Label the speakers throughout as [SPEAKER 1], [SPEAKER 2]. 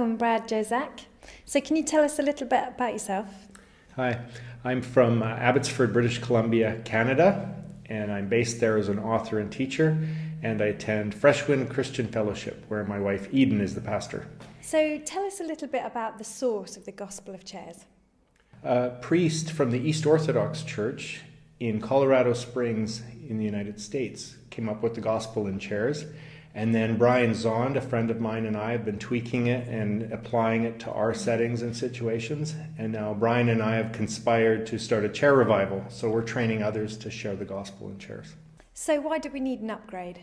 [SPEAKER 1] Welcome, Brad Jersak. So, can you tell us a little bit about yourself?
[SPEAKER 2] Hi, I'm from uh, Abbotsford, British Columbia, Canada, and I'm based there as an author and teacher. And I attend Freshwind Christian Fellowship, where my wife Eden is the pastor.
[SPEAKER 1] So, tell us a little bit about the source of the Gospel of Chairs.
[SPEAKER 2] A priest from the East Orthodox Church in Colorado Springs in the United States came up with the Gospel in Chairs and then Brian Zahnd, a friend of mine, and I have been tweaking it and applying it to our settings and situations. And now Brian and I have conspired to start a chair revival. So we're training others to share the gospel in chairs.
[SPEAKER 1] So, why do we need an upgrade?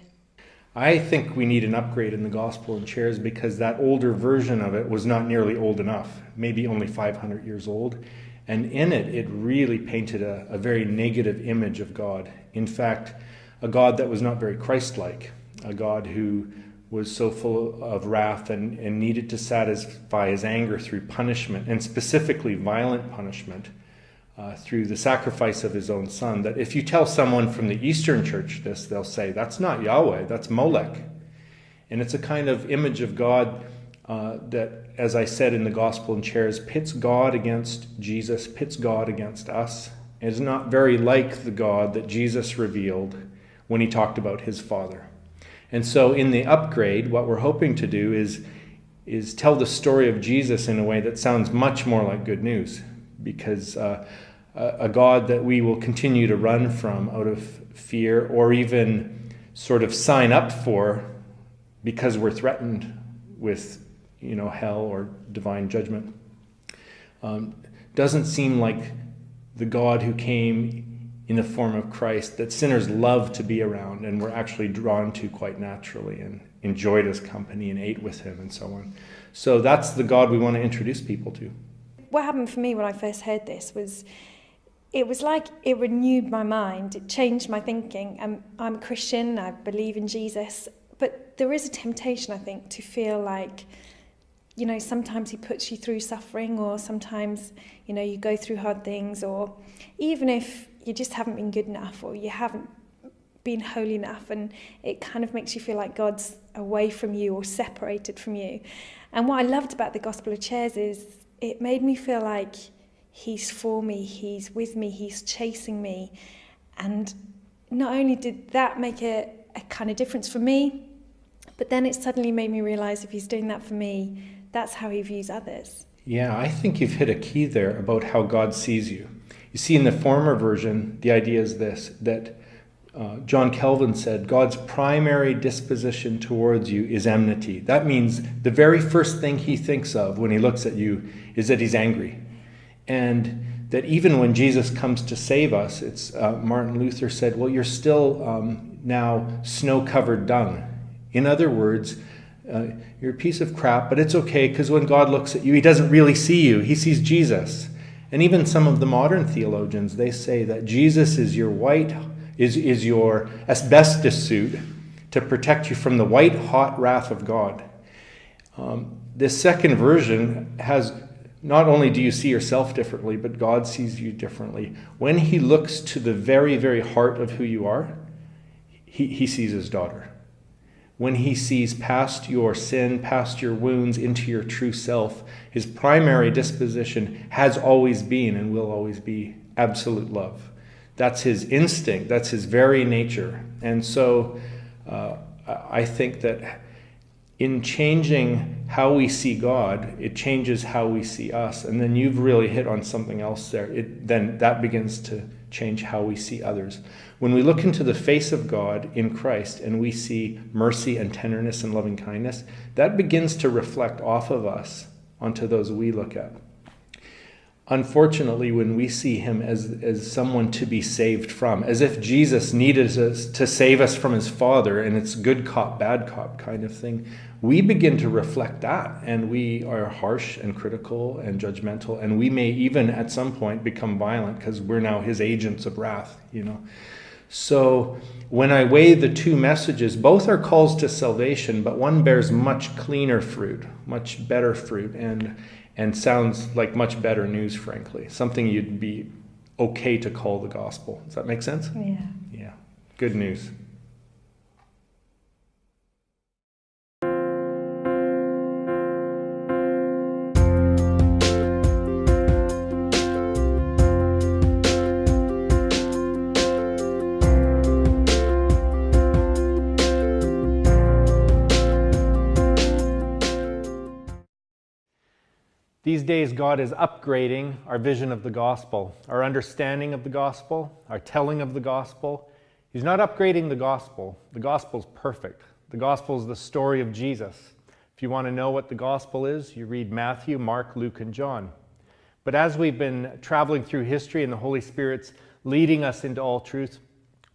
[SPEAKER 2] I think we need an upgrade in the gospel in chairs because that older version of it was not nearly old enough, maybe only 500 years old. And in it, it really painted a, a very negative image of God. In fact, a God that was not very Christ like a God who was so full of wrath and, and needed to satisfy his anger through punishment, and specifically violent punishment uh, through the sacrifice of his own son. That if you tell someone from the Eastern Church this, they'll say, That's not Yahweh, that's Molech. And it's a kind of image of God uh, that, as I said in the Gospel in Chairs, pits God against Jesus, pits God against us. It is not very like the God that Jesus revealed when he talked about his Father. And so in the upgrade, what we're hoping to do is, is tell the story of Jesus in a way that sounds much more like good news, because uh, a God that we will continue to run from out of fear or even sort of sign up for because we're threatened with you know hell or divine judgment. Um, doesn't seem like the God who came in the form of Christ that sinners love to be around and were actually drawn to quite naturally and enjoyed his company and ate with him and so on. So that's the God we want to introduce people to.
[SPEAKER 1] What happened for me when I first heard this was it was like it renewed my mind, it changed my thinking. I'm, I'm a Christian, I believe in Jesus, but there is a temptation, I think, to feel like you know, sometimes he puts you through suffering, or sometimes, you know, you go through hard things, or even if you just haven't been good enough or you haven't been holy enough and it kind of makes you feel like God's away from you or separated from you. And what I loved about the Gospel of Chairs is it made me feel like he's for me, he's with me, he's chasing me. And not only did that make a, a kind of difference for me, but then it suddenly made me realize if he's doing that for me, that's how he views others.
[SPEAKER 2] Yeah, I think you've hit a key there about how God sees you. You see, in the former version, the idea is this that uh, John Calvin said, God's primary disposition towards you is enmity. That means the very first thing he thinks of when he looks at you is that he's angry. And that even when Jesus comes to save us, it's uh, Martin Luther said, Well, you're still um, now snow covered dung. In other words, uh, you're a piece of crap, but it's okay because when God looks at you, he doesn't really see you, he sees Jesus. And even some of the modern theologians, they say that Jesus is your white, is, is your asbestos suit to protect you from the white hot wrath of God. Um, this second version has not only do you see yourself differently, but God sees you differently. When He looks to the very, very heart of who you are, He, he sees His daughter when he sees past your sin, past your wounds, into your true self, his primary disposition has always been and will always be absolute love. That's his instinct, that's his very nature. And so uh, I think that in changing how we see God, it changes how we see us. And then you've really hit on something else there. It, then that begins to change how we see others. When we look into the face of God in Christ and we see mercy and tenderness and loving kindness, that begins to reflect off of us onto those we look at. Unfortunately, when we see him as, as someone to be saved from, as if Jesus needed us to save us from his Father, and it's good cop, bad cop kind of thing, we begin to reflect that and we are harsh and critical and judgmental and we may even at some point become violent because we're now his agents of wrath you know? So when i weigh the two messages both are calls to salvation but one bears much cleaner fruit much better fruit and and sounds like much better news frankly. Something you'd be okay to call the gospel. Does that make sense?
[SPEAKER 1] Yeah.
[SPEAKER 2] Yeah. Good news These days, God is upgrading our vision of the gospel, our understanding of the gospel, our telling of the gospel. He's not upgrading the gospel. The gospel's perfect. The gospel is the story of Jesus. If you want to know what the gospel is, you read Matthew, Mark, Luke, and John. But as we've been traveling through history and the Holy Spirit's leading us into all truth,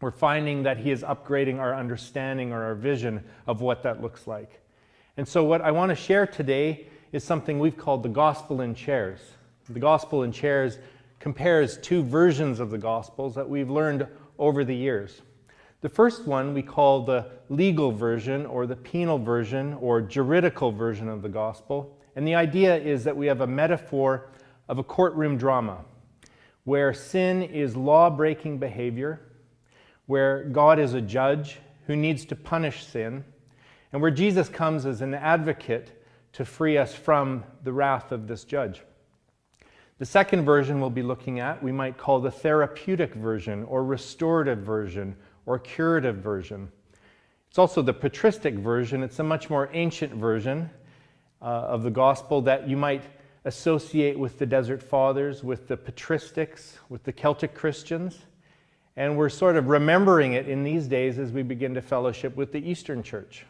[SPEAKER 2] we're finding that He is upgrading our understanding or our vision of what that looks like. And so, what I want to share today is something we've called the gospel in chairs. The gospel in chairs compares two versions of the gospels that we've learned over the years. The first one we call the legal version or the penal version or juridical version of the gospel. And the idea is that we have a metaphor of a courtroom drama where sin is law breaking behavior, where God is a judge who needs to punish sin, and where Jesus comes as an advocate to free us from the wrath of this judge. The second version we'll be looking at, we might call the therapeutic version, or restorative version, or curative version. It's also the patristic version. It's a much more ancient version uh, of the gospel that you might associate with the Desert Fathers, with the patristics, with the Celtic Christians. And we're sort of remembering it in these days as we begin to fellowship with the Eastern Church.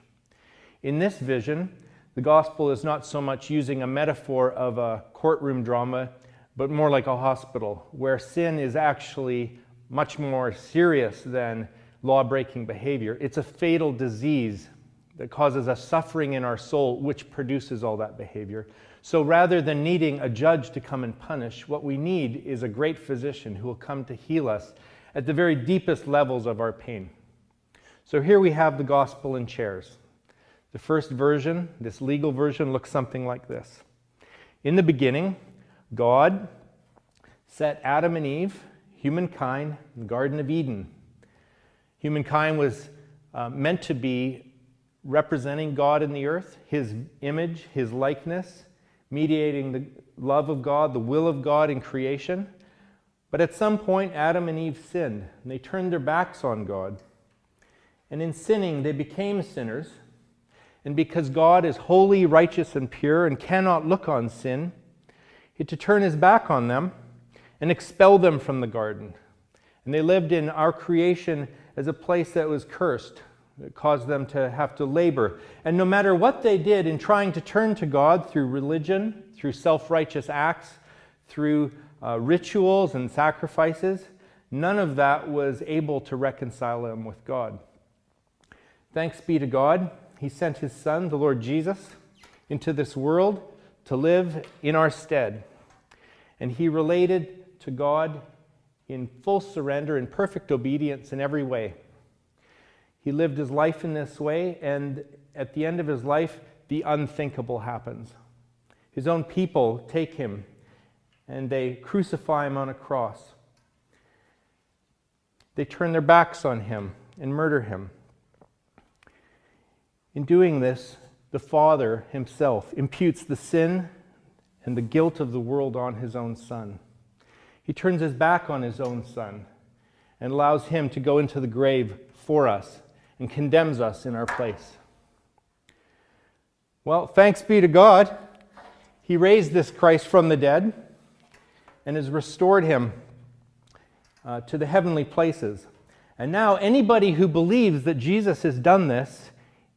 [SPEAKER 2] In this vision, the gospel is not so much using a metaphor of a courtroom drama, but more like a hospital, where sin is actually much more serious than law breaking behavior. It's a fatal disease that causes a suffering in our soul, which produces all that behavior. So rather than needing a judge to come and punish, what we need is a great physician who will come to heal us at the very deepest levels of our pain. So here we have the gospel in chairs. The first version, this legal version, looks something like this. In the beginning, God set Adam and Eve, humankind, in the Garden of Eden. Humankind was uh, meant to be representing God in the earth, his image, his likeness, mediating the love of God, the will of God in creation. But at some point, Adam and Eve sinned, and they turned their backs on God. And in sinning, they became sinners and because God is holy, righteous, and pure and cannot look on sin, he had to turn his back on them and expel them from the garden. And they lived in our creation as a place that was cursed. It caused them to have to labor. And no matter what they did in trying to turn to God through religion, through self righteous acts, through uh, rituals and sacrifices, none of that was able to reconcile them with God. Thanks be to God he sent his Son, the Lord Jesus, into this world to live in our stead. And he related to God in full surrender and perfect obedience in every way. He lived his life in this way, and at the end of his life, the unthinkable happens. His own people take him and they crucify him on a cross. They turn their backs on him and murder him. In doing this, the Father himself imputes the sin and the guilt of the world on his own Son. He turns his back on his own Son and allows him to go into the grave for us and condemns us in our place. Well, thanks be to God. He raised this Christ from the dead and has restored him uh, to the heavenly places. And now, anybody who believes that Jesus has done this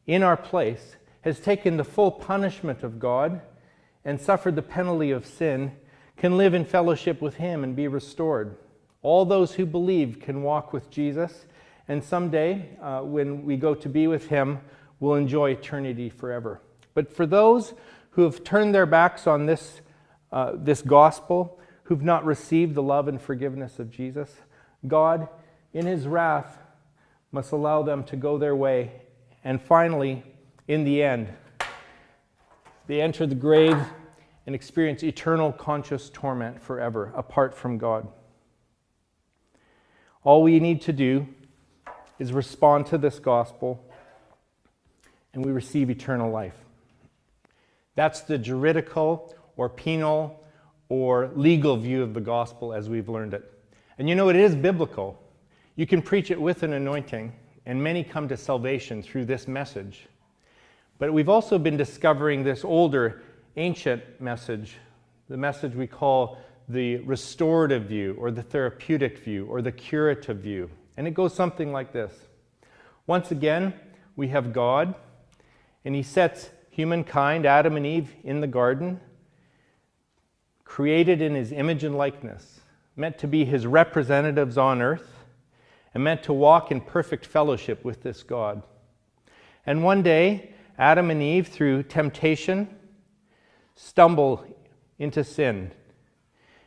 [SPEAKER 2] in our place, has taken the full punishment of God and suffered the penalty of sin, can live in fellowship with Him and be restored. All those who believe can walk with Jesus, and someday, uh, when we go to be with Him, will enjoy eternity forever. But for those who have turned their backs on this, uh, this gospel, who've not received the love and forgiveness of Jesus, God, in His wrath, must allow them to go their way and finally, in the end, they enter the grave and experience eternal conscious torment forever apart from God. All we need to do is respond to this gospel and we receive eternal life. That's the juridical or penal or legal view of the gospel as we've learned it. And you know, it is biblical. You can preach it with an anointing and many come to salvation through this message. But we've also been discovering this older, ancient message the message we call the restorative view, or the therapeutic view, or the curative view. And it goes something like this Once again, we have God, and He sets humankind, Adam and Eve, in the garden, created in His image and likeness, meant to be His representatives on earth, and meant to walk in perfect fellowship with this God. And one day, Adam and Eve, through temptation, stumble into sin.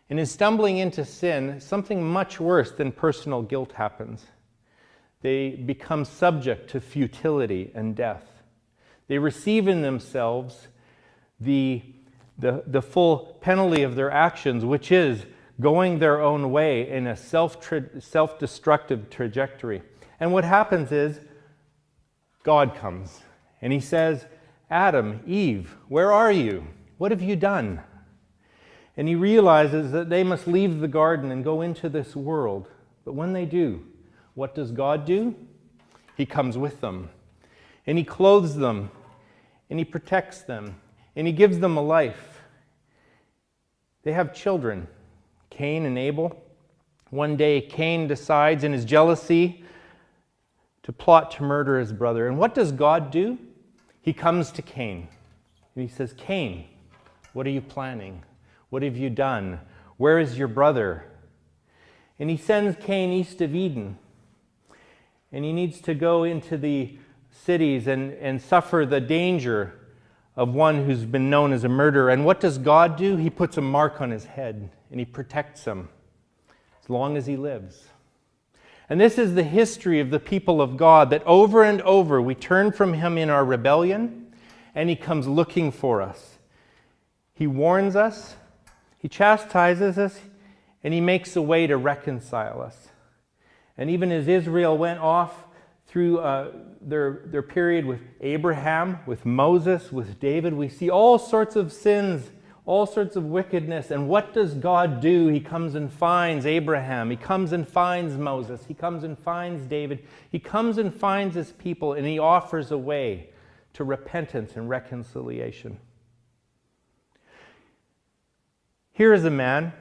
[SPEAKER 2] And in stumbling into sin, something much worse than personal guilt happens. They become subject to futility and death. They receive in themselves the, the, the full penalty of their actions, which is going their own way in a self self trajectory. And what happens is God comes and he says, Adam, Eve, where are you? What have you done? And he realizes that they must leave the garden and go into this world. But when they do, what does God do? He comes with them. And he clothes them. And he protects them. And he gives them a life. They have children, Cain and Abel. One day, Cain decides in his jealousy to plot to murder his brother. And what does God do? He comes to Cain. And he says, Cain, what are you planning? What have you done? Where is your brother? And he sends Cain east of Eden. And he needs to go into the cities and, and suffer the danger of one who's been known as a murderer. And what does God do? He puts a mark on his head and he protects him as long as he lives. And this is the history of the people of God that over and over we turn from him in our rebellion and he comes looking for us. He warns us, he chastises us, and He makes a way to reconcile us. And even as Israel went off through uh, their, their period with Abraham, with Moses, with David, we see all sorts of sins, all sorts of wickedness. And what does God do? He comes and finds Abraham. He comes and finds Moses. He comes and finds David. He comes and finds his people, and he offers a way to repentance and reconciliation. Here is a man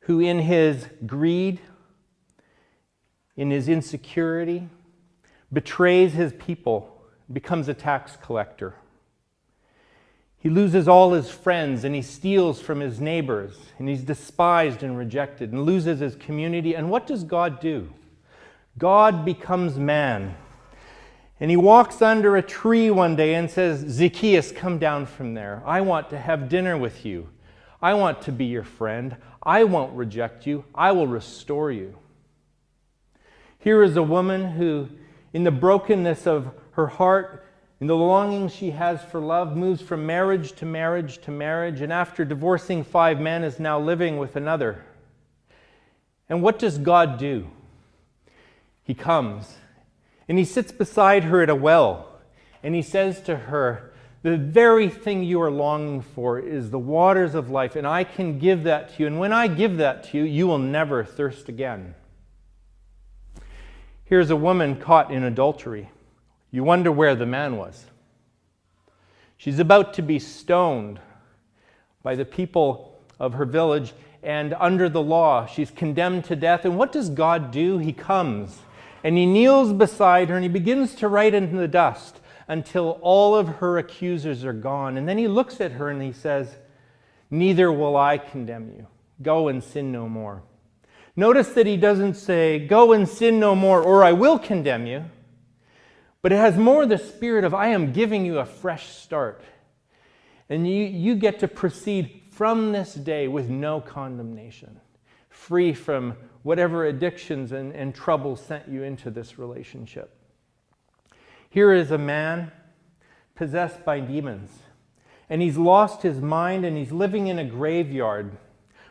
[SPEAKER 2] who, in his greed, in his insecurity, betrays his people, becomes a tax collector. He loses all his friends and he steals from his neighbors and he's despised and rejected and loses his community. And what does God do? God becomes man. And he walks under a tree one day and says, Zacchaeus, come down from there. I want to have dinner with you. I want to be your friend. I won't reject you. I will restore you. Here is a woman who, in the brokenness of her heart, in the longing she has for love, moves from marriage to marriage to marriage, and after divorcing five men, is now living with another. And what does God do? He comes and he sits beside her at a well, and he says to her, the very thing you are longing for is the waters of life, and I can give that to you. And when I give that to you, you will never thirst again. Here's a woman caught in adultery. You wonder where the man was. She's about to be stoned by the people of her village, and under the law, she's condemned to death. And what does God do? He comes and he kneels beside her and he begins to write in the dust until all of her accusers are gone. And then he looks at her and he says, Neither will I condemn you. Go and sin no more. Notice that he doesn't say, Go and sin no more, or I will condemn you. But it has more the spirit of, I am giving you a fresh start. And you, you get to proceed from this day with no condemnation, free from whatever addictions and, and troubles sent you into this relationship. Here is a man possessed by demons, and he's lost his mind and he's living in a graveyard.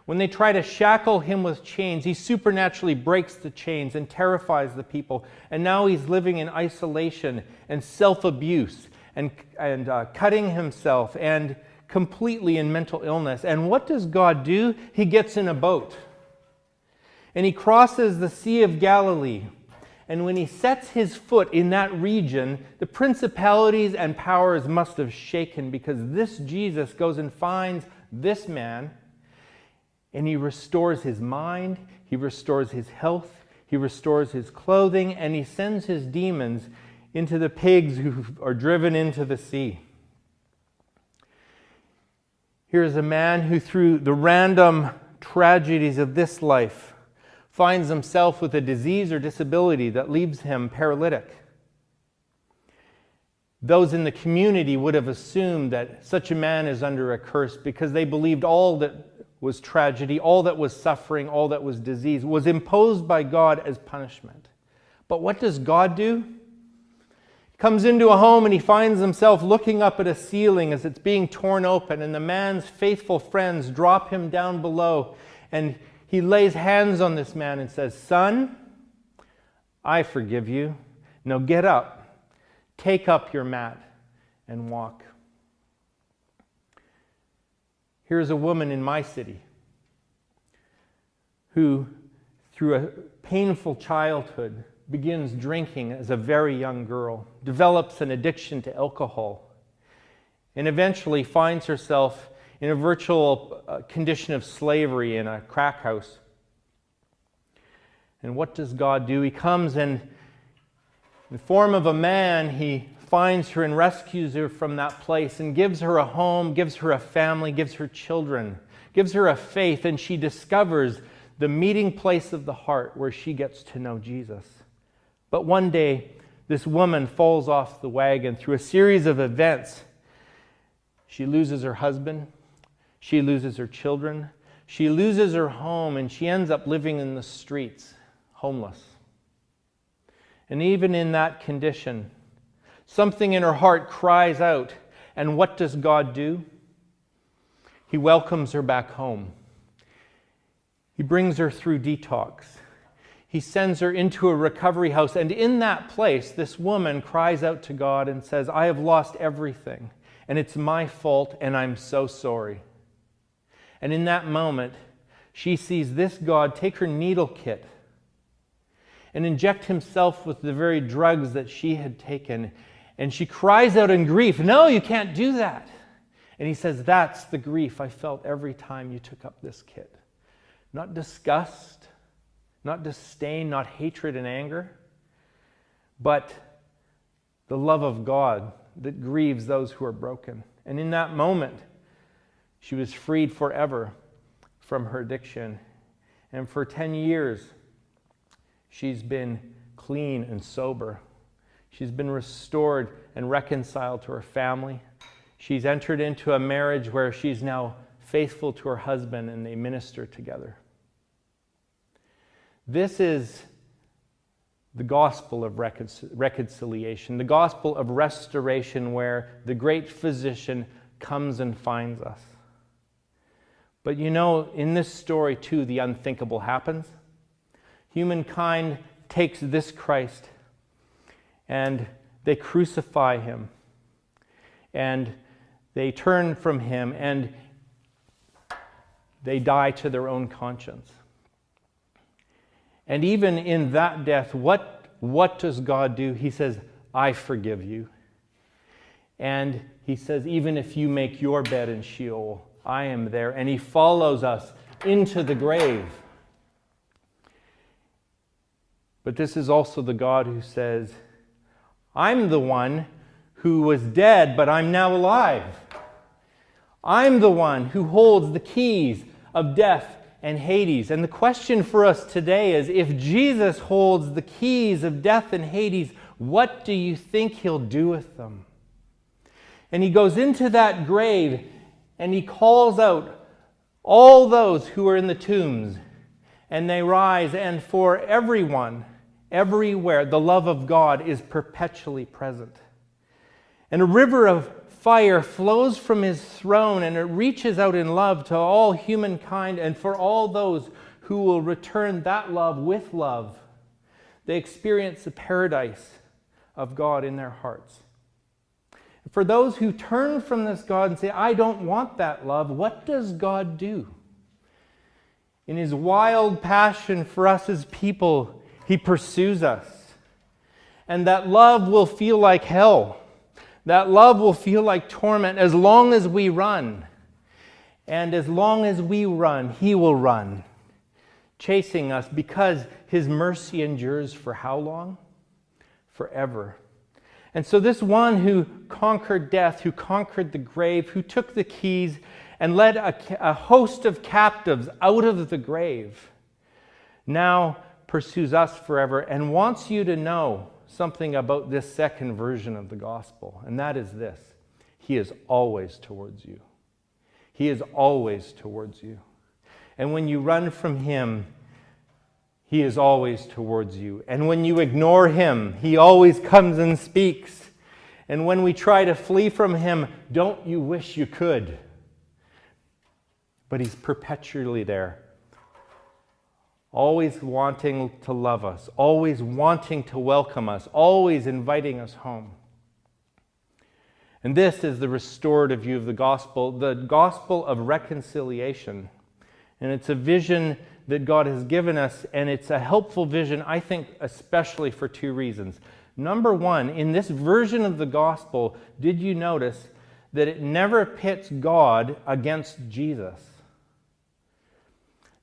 [SPEAKER 2] When they try to shackle him with chains, he supernaturally breaks the chains and terrifies the people. And now he's living in isolation and self abuse and, and uh, cutting himself and completely in mental illness. And what does God do? He gets in a boat and he crosses the Sea of Galilee and when he sets his foot in that region, the principalities and powers must have shaken because this Jesus goes and finds this man and he restores his mind, he restores his health, he restores his clothing, and he sends his demons into the pigs who are driven into the sea. Here is a man who, through the random tragedies of this life, finds himself with a disease or disability that leaves him paralytic. Those in the community would have assumed that such a man is under a curse because they believed all that was tragedy, all that was suffering, all that was disease was imposed by God as punishment. But what does God do? He comes into a home and he finds himself looking up at a ceiling as it's being torn open, and the man's faithful friends drop him down below and he lays hands on this man and says, Son, I forgive you. Now get up, take up your mat, and walk. Here's a woman in my city who, through a painful childhood, begins drinking as a very young girl, develops an addiction to alcohol, and eventually finds herself in a virtual uh, condition of slavery in a crack house. And what does God do? He comes and, in the form of a man, he finds her and rescues her from that place and gives her a home, gives her a family, gives her children, gives her a faith, and she discovers the meeting place of the heart where she gets to know Jesus. But one day, this woman falls off the wagon through a series of events. She loses her husband, she loses her children. She loses her home and she ends up living in the streets, homeless. And even in that condition, something in her heart cries out. And what does God do? He welcomes her back home. He brings her through detox. He sends her into a recovery house. And in that place, this woman cries out to God and says, I have lost everything, and it's my fault, and I'm so sorry. And in that moment, she sees this God take her needle kit and inject himself with the very drugs that she had taken. And she cries out in grief, No, you can't do that. And he says, That's the grief I felt every time you took up this kit. Not disgust, not disdain, not hatred and anger, but the love of God that grieves those who are broken. And in that moment, she was freed forever from her addiction. And for 10 years, she's been clean and sober. She's been restored and reconciled to her family. She's entered into a marriage where she's now faithful to her husband and they minister together. This is the gospel of reconciliation, the gospel of restoration, where the great physician comes and finds us. But you know, in this story too, the unthinkable happens. Humankind takes this Christ and they crucify him and they turn from him and they die to their own conscience. And even in that death, what, what does God do? He says, I forgive you. And he says, even if you make your bed in Sheol, I am there. And he follows us into the grave. But this is also the God who says, I'm the one who was dead, but I'm now alive. I'm the one who holds the keys of death and Hades. And the question for us today is if Jesus holds the keys of death and Hades, what do you think he'll do with them? And he goes into that grave and he calls out all those who are in the tombs, and they rise, and for everyone, everywhere, the love of God is perpetually present. And a river of fire flows from his throne, and it reaches out in love to all humankind and for all those who will return that love with love. They experience the paradise of God in their hearts. For those who turn from this God and say, I don't want that love, what does God do? In his wild passion for us as people, he pursues us. And that love will feel like hell. That love will feel like torment as long as we run. And as long as we run, He will run, chasing us because His mercy endures for how long? Forever. And so, this one who conquered death, who conquered the grave, who took the keys and led a, a host of captives out of the grave, now pursues us forever and wants you to know something about this second version of the gospel, and that is this He is always towards you. He is always towards you. And when you run from Him, He is always towards you. And when you ignore Him, He always comes and speaks. And when we try to flee from Him, don't you wish you could? But He's perpetually there always wanting to love us, always wanting to welcome us, always inviting us home. And this is the restorative view of the gospel, the gospel of reconciliation. And it's a vision that God has given us, and it's a helpful vision, I think, especially for two reasons. Number one, in this version of the gospel, did you notice that it never pits God against Jesus?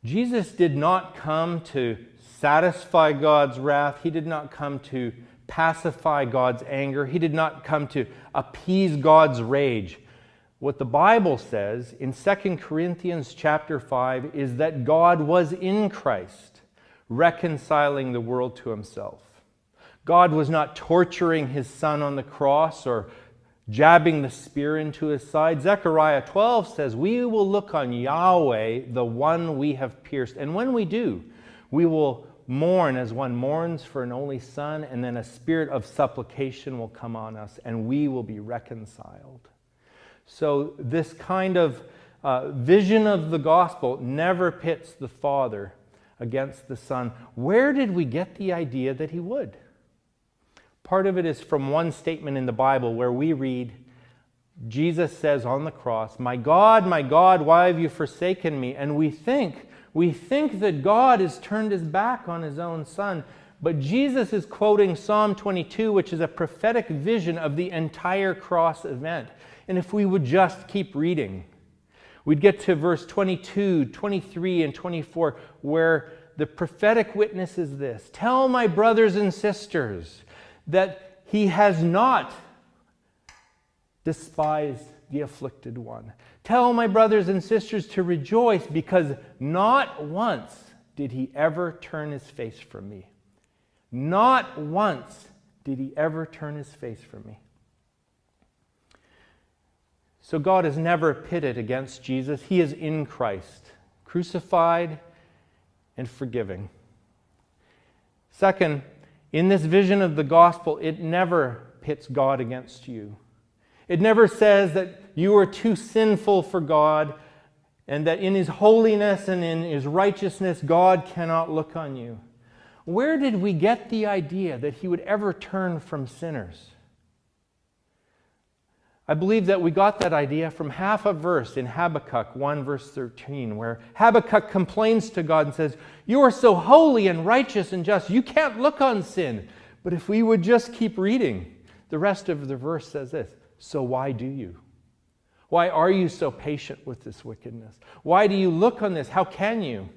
[SPEAKER 2] Jesus did not come to satisfy God's wrath. He did not come to pacify God's anger. He did not come to appease God's rage. What the Bible says in 2 Corinthians chapter 5 is that God was in Christ, reconciling the world to himself. God was not torturing his son on the cross or jabbing the spear into his side. Zechariah 12 says, We will look on Yahweh, the one we have pierced. And when we do, we will mourn as one mourns for an only son, and then a spirit of supplication will come on us, and we will be reconciled. So, this kind of uh, vision of the gospel never pits the Father against the Son. Where did we get the idea that he would? Part of it is from one statement in the Bible where we read, Jesus says on the cross, My God, my God, why have you forsaken me? And we think, we think that God has turned his back on his own son. But Jesus is quoting Psalm 22, which is a prophetic vision of the entire cross event. And if we would just keep reading, we'd get to verse 22, 23, and 24, where the prophetic witness is this Tell my brothers and sisters that he has not despised the afflicted one. Tell my brothers and sisters to rejoice because not once did he ever turn his face from me. Not once did he ever turn his face from me. So God is never pitted against Jesus. He is in Christ, crucified and forgiving. Second, in this vision of the gospel, it never pits God against you. It never says that you are too sinful for God and that in His holiness and in His righteousness, God cannot look on you. Where did we get the idea that He would ever turn from sinners? I believe that we got that idea from half a verse in Habakkuk 1, verse 13, where Habakkuk complains to God and says, You are so holy and righteous and just, you can't look on sin. But if we would just keep reading, the rest of the verse says this So why do you? Why are you so patient with this wickedness? Why do you look on this? How can you?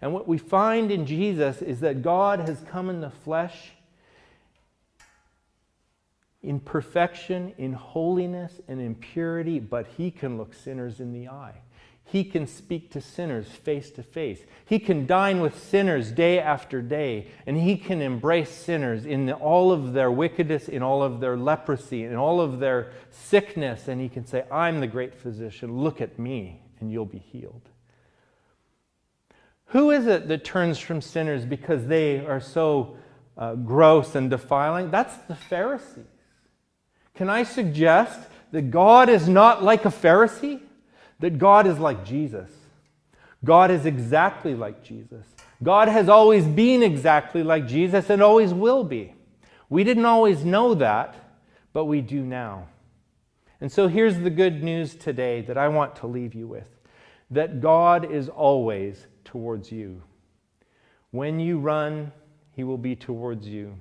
[SPEAKER 2] And what we find in Jesus is that God has come in the flesh in perfection, in holiness, and in purity, but he can look sinners in the eye. He can speak to sinners face to face. He can dine with sinners day after day, and he can embrace sinners in all of their wickedness, in all of their leprosy, in all of their sickness, and he can say, I'm the great physician. Look at me, and you'll be healed. Who is it that turns from sinners because they are so uh, gross and defiling? That's the Pharisees. Can I suggest that God is not like a Pharisee? That God is like Jesus. God is exactly like Jesus. God has always been exactly like Jesus and always will be. We didn't always know that, but we do now. And so here's the good news today that I want to leave you with that God is always towards you. When you run, he will be towards you.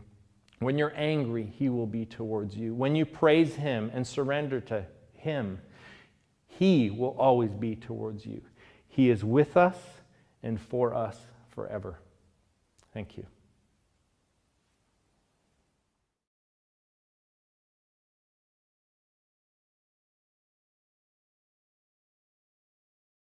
[SPEAKER 2] When you're angry, He will be towards you. When you praise Him and surrender to Him, He will always be towards you. He is with us and for us forever. Thank you.